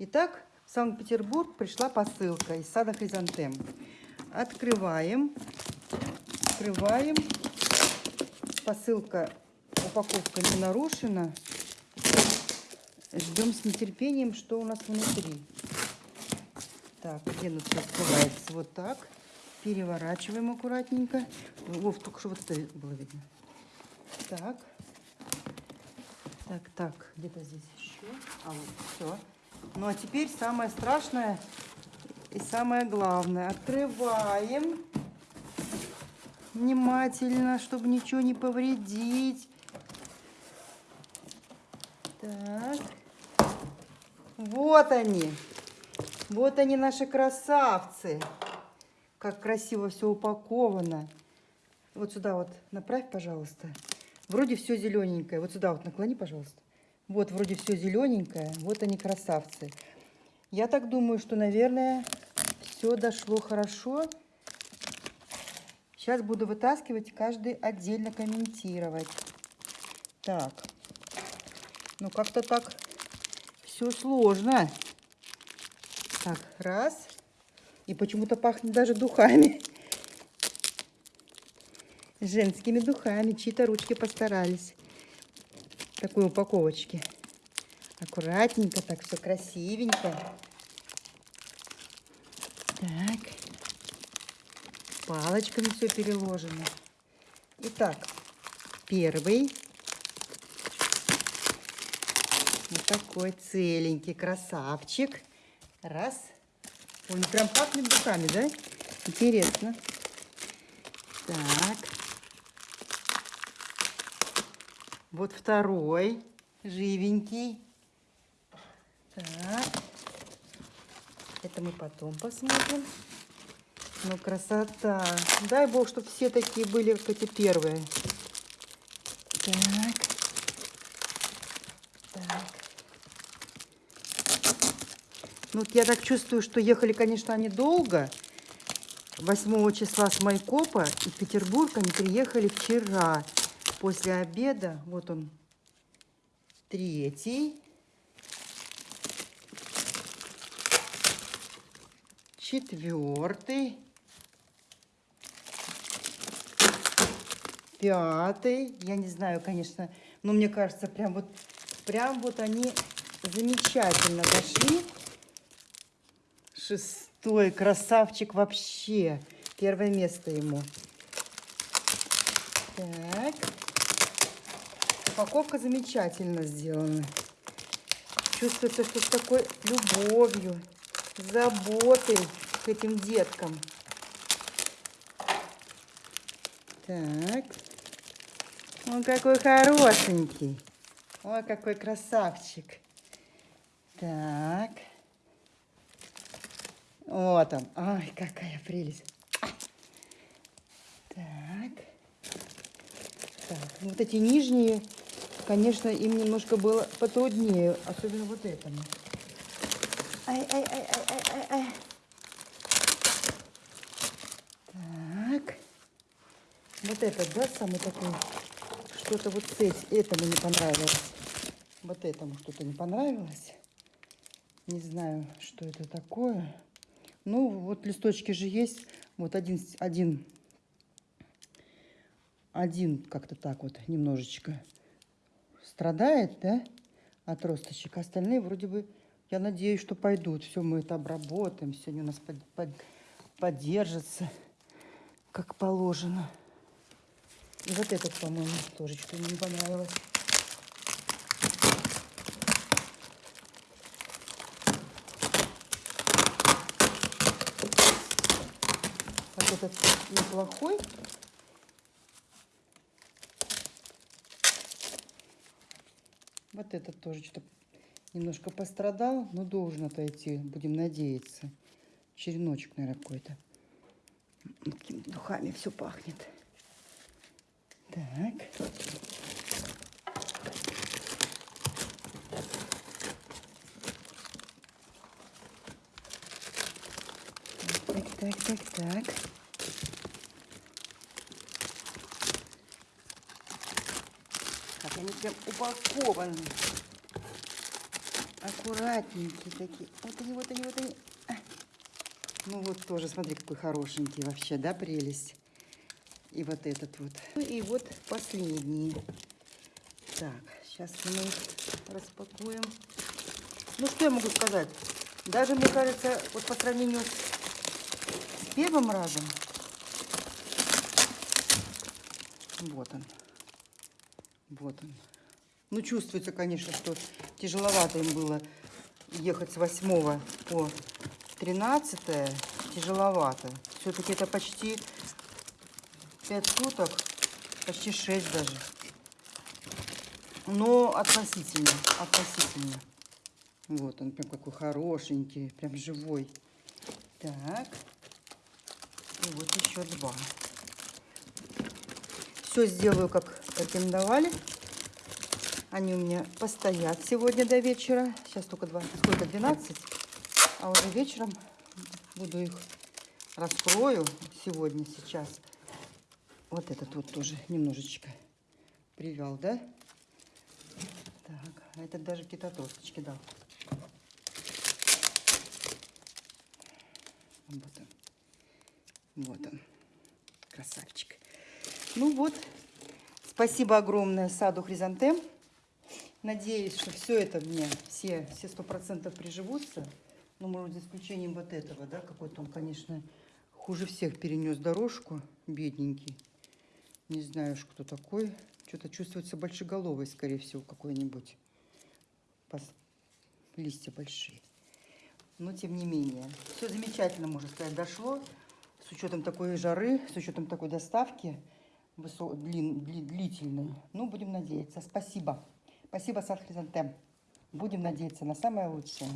Итак, в Санкт-Петербург пришла посылка из сада Хризантем. Открываем. Открываем. Посылка, упаковка не нарушена. Ждем с нетерпением, что у нас внутри. Так, всё открывается? Вот так. Переворачиваем аккуратненько. Вов, только что вот это было видно. Так. Так, так, где-то здесь еще. А вот, все. Ну а теперь самое страшное и самое главное. Открываем внимательно, чтобы ничего не повредить. Так. Вот они. Вот они, наши красавцы. Как красиво все упаковано. Вот сюда вот направь, пожалуйста. Вроде все зелененькое. Вот сюда вот наклони, пожалуйста. Вот вроде все зелененькое. Вот они красавцы. Я так думаю, что, наверное, все дошло хорошо. Сейчас буду вытаскивать, каждый отдельно комментировать. Так. Ну, как-то так все сложно. Так, раз. И почему-то пахнет даже духами. Женскими духами. Чьи-то ручки постарались. Такой упаковочке. Аккуратненько, так все красивенько. Так. Палочками все переложено. Итак, первый. Вот такой целенький красавчик. Раз. Он прям пахнет духами, да? Интересно. Так. Вот второй. Живенький. Так. Это мы потом посмотрим. Ну, красота. Дай бог, чтобы все такие были, как эти первые. Так. Так. Ну, вот я так чувствую, что ехали, конечно, они долго. 8 числа с Майкопа и в Петербург они приехали вчера после обеда. Вот он, третий. Четвертый. Пятый. Я не знаю, конечно, но мне кажется, прям вот, прям вот они замечательно дошли. Шестой красавчик вообще. Первое место ему. Так. Упаковка замечательно сделана. Чувствуется, что с такой любовью, заботой к этим деткам. Так. Он какой хорошенький. Ой, какой красавчик. Так. Вот он. Ой, какая прелесть. Так. Так, вот эти нижние, конечно, им немножко было потруднее, особенно вот этому. Ай-ай-ай-ай-ай-ай. Так. Вот этот, да, самый такой, что-то вот с этим, этому не понравилось. Вот этому что-то не понравилось. Не знаю, что это такое. Ну, вот листочки же есть. Вот один, один один как-то так вот немножечко страдает, да, отросточек. Остальные вроде бы, я надеюсь, что пойдут. Все, мы это обработаем. Сегодня у нас под, под, поддержится, как положено. И вот этот, по-моему, тоже что-то не понравилось. Вот этот неплохой. Вот этот тоже что-то немножко пострадал, но должен отойти, будем надеяться. Череночек, наверное, какой-то. Какими духами все пахнет. Так. Так, так, так, так. Как они прям упакованы. Аккуратненькие такие. Вот они, вот они, вот они. Ну вот тоже, смотри, какой хорошенький вообще, да, прелесть. И вот этот вот. Ну и вот последние. Так, сейчас мы их распакуем. Ну что я могу сказать? Даже, мне кажется, вот по сравнению с первым разом, вот он, вот он. Ну, чувствуется, конечно, что тяжеловато им было ехать с 8 по 13 тяжеловато. Все-таки это почти 5 суток, почти 6 даже. Но относительно, относительно. Вот он прям какой хорошенький, прям живой. Так. И вот еще два. Все сделаю, как рекомендовали. Они у меня постоят сегодня до вечера. Сейчас только два, сколько, 12. А уже вечером буду их раскрою сегодня, сейчас. Вот этот вот тоже немножечко привял, да? Так, а этот даже какие-то досточки дал. Вот он. Вот он. Красавчик. Ну вот. Спасибо огромное саду Хризантем. Надеюсь, что все это мне, все, все сто процентов приживутся. Ну, может, за исключением вот этого, да, какой-то он, конечно, хуже всех перенес дорожку, бедненький. Не знаю уж, кто такой. Что-то чувствуется большеголовый, скорее всего, какой-нибудь. Листья большие. Но, тем не менее, все замечательно, можно сказать, дошло. С учетом такой жары, с учетом такой доставки высо... длин... длительной. Ну, будем надеяться. Спасибо. Спасибо, Сад Хризантем. Будем надеяться на самое лучшее.